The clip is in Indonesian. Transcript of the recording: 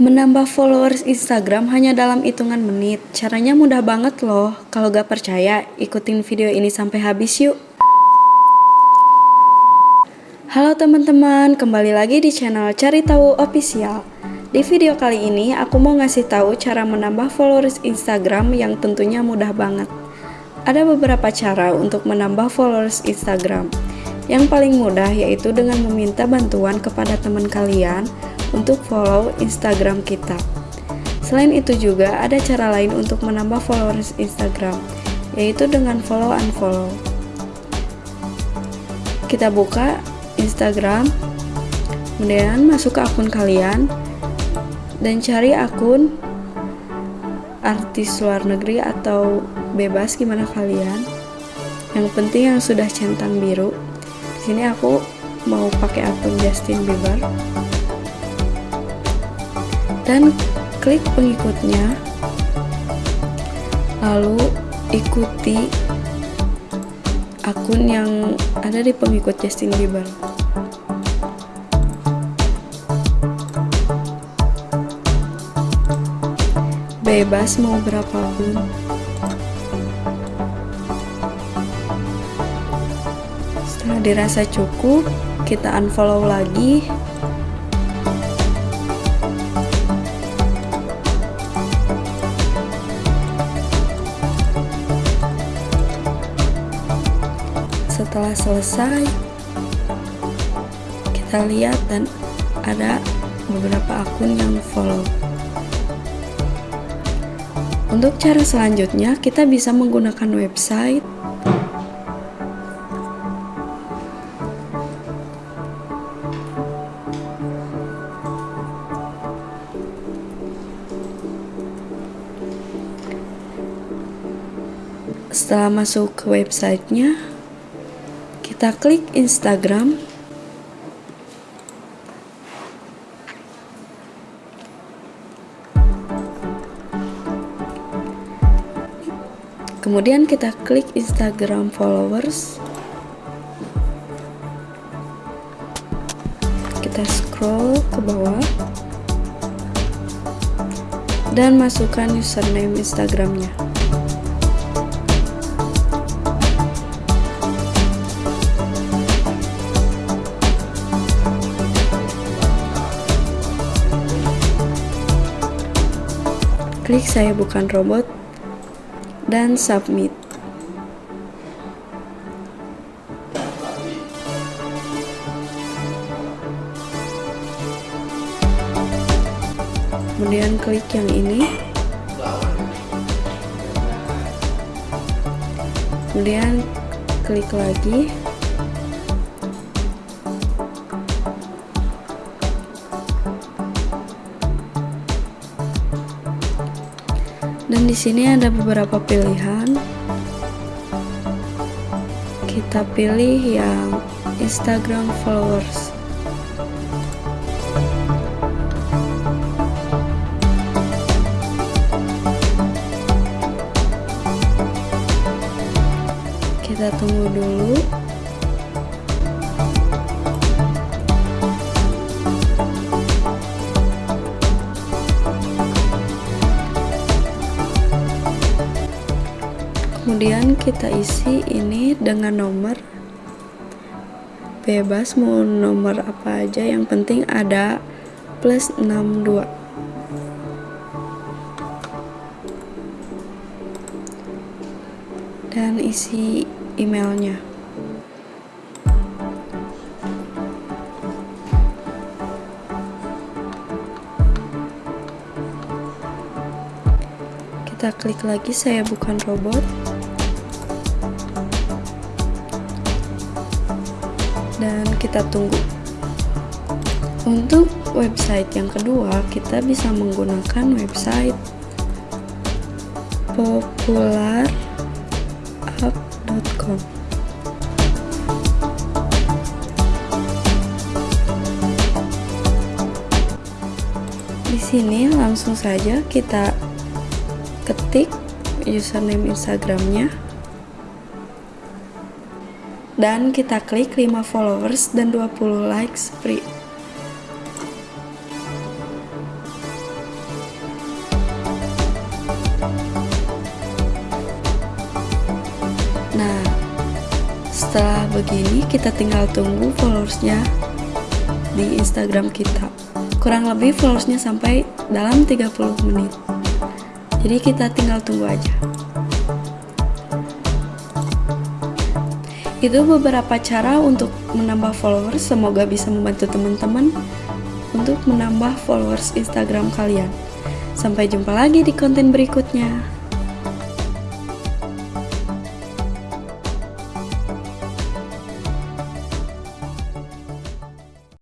Menambah followers Instagram hanya dalam hitungan menit. Caranya mudah banget loh. Kalau gak percaya, ikutin video ini sampai habis yuk. Halo teman-teman, kembali lagi di channel Cari Tahu Official. Di video kali ini, aku mau ngasih tahu cara menambah followers Instagram yang tentunya mudah banget. Ada beberapa cara untuk menambah followers Instagram. Yang paling mudah yaitu dengan meminta bantuan kepada teman kalian untuk follow Instagram kita. Selain itu juga ada cara lain untuk menambah followers Instagram, yaitu dengan follow unfollow. Kita buka Instagram, kemudian masuk ke akun kalian, dan cari akun artis luar negeri atau bebas gimana kalian. Yang penting yang sudah centang biru. Di sini aku mau pakai akun Justin Bieber dan klik pengikutnya. Lalu ikuti akun yang ada di pengikut Justin Bieber. Bebas mau berapapun. Setelah dirasa cukup kita unfollow lagi setelah selesai kita lihat dan ada beberapa akun yang follow. Untuk cara selanjutnya kita bisa menggunakan website. Setelah masuk ke websitenya kita klik Instagram. Kemudian kita klik Instagram followers. Kita scroll ke bawah. Dan masukkan username Instagramnya klik saya bukan robot dan submit. Kemudian klik yang ini. Kemudian klik lagi di sini ada beberapa pilihan. Kita pilih yang Instagram followers. Kita tunggu dulu kemudian kita isi ini dengan nomor bebas mau nomor apa aja. Yang penting ada plus 62 dan isi emailnya. Kita klik lagi saya bukan robot dan kita tunggu. Untuk website yang kedua kita bisa menggunakan website popularup.com di sini langsung saja kita ketik username Instagramnya dan kita klik 5 followers dan 20 likes free. Nah, setelah begini kita tinggal tunggu followersnya di Instagram kita. Kurang lebih followersnya sampai dalam 30 menit. Jadi kita tinggal tunggu aja. Itu beberapa cara untuk menambah followers. Semoga bisa membantu teman-teman untuk menambah followers Instagram kalian. Sampai jumpa lagi di konten berikutnya